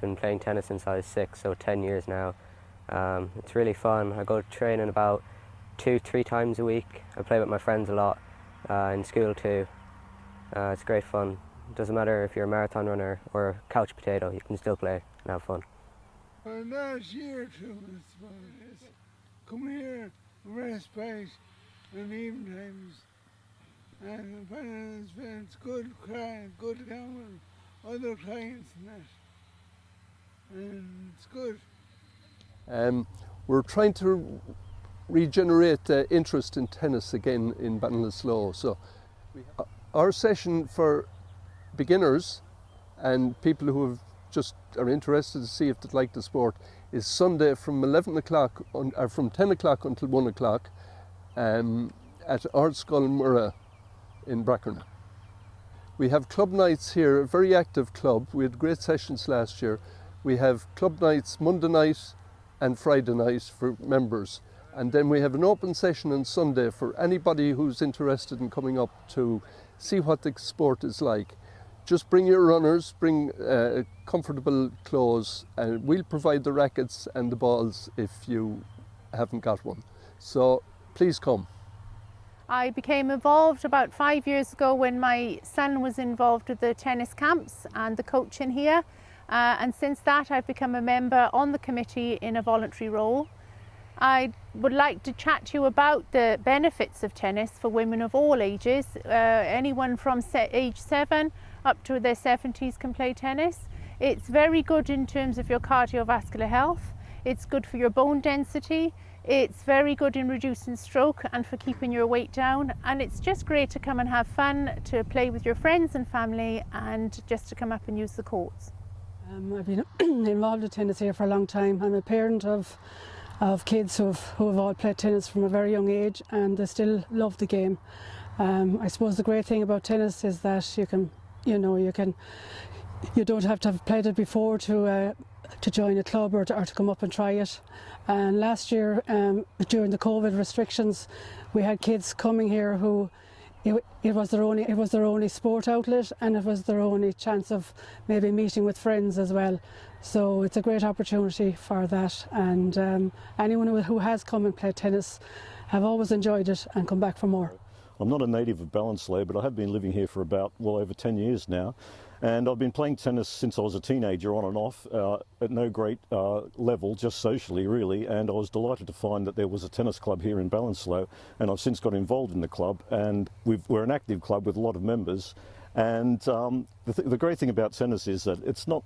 Been playing tennis since I was six, so 10 years now. Um, it's really fun. I go training about two, three times a week. I play with my friends a lot, uh, in school too. Uh, it's great fun. It doesn't matter if you're a marathon runner or a couch potato, you can still play and have fun. For the last year or two, I suppose, come here, respite in evening times. And when it's been it's good crying, good down other clients and. And it's good. Um, we're trying to regenerate uh, interest in tennis again in Ballinasloe. So uh, our session for beginners and people who have just are interested to see if they'd like the sport is Sunday from 11 o'clock or from 10 o'clock until 1 o'clock um, at Ardscoil Mhuire in Brackernagh. We have club nights here, a very active club. We had great sessions last year. We have club nights Monday night and Friday night for members. And then we have an open session on Sunday for anybody who's interested in coming up to see what the sport is like. Just bring your runners, bring uh, comfortable clothes, and we'll provide the rackets and the balls if you haven't got one. So please come. I became involved about five years ago when my son was involved with the tennis camps and the coaching here. Uh, and since that, I've become a member on the committee in a voluntary role. I would like to chat to you about the benefits of tennis for women of all ages. Uh, anyone from age seven up to their 70s can play tennis. It's very good in terms of your cardiovascular health. It's good for your bone density. It's very good in reducing stroke and for keeping your weight down. And it's just great to come and have fun, to play with your friends and family and just to come up and use the courts. Um, I've been involved in tennis here for a long time. I'm a parent of of kids who have, who have all played tennis from a very young age and they still love the game. Um, I suppose the great thing about tennis is that you can, you know, you can, you don't have to have played it before to uh, to join a club or to, or to come up and try it. And last year, um, during the COVID restrictions, we had kids coming here who it, it, was their only it was their only sport outlet and it was their only chance of maybe meeting with friends as well. So it's a great opportunity for that. And um, anyone who, has come and played tennis have always enjoyed it and come back for more. I'm not a native of Ballinasloe, but I have been living here for about well over 10 years now. And I've been playing tennis since I was a teenager on and off uh, at no great uh, level, just socially really. And I was delighted to find that there was a tennis club here in Ballinasloe. And I've since got involved in the club. And we are an active club with a lot of members. And um, the, th the great thing about tennis is that it's not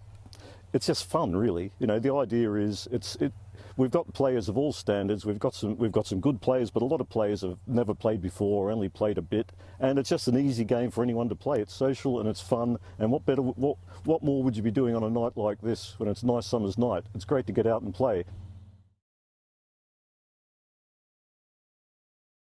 it's just fun, really. You know, the idea is it's it. We've got players of all standards. We've got some we've got some good players, but a lot of players have never played before, or only played a bit, and it's just an easy game for anyone to play. It's social and it's fun. And what better what what more would you be doing on a night like this when it's a nice summer's night? It's great to get out and play.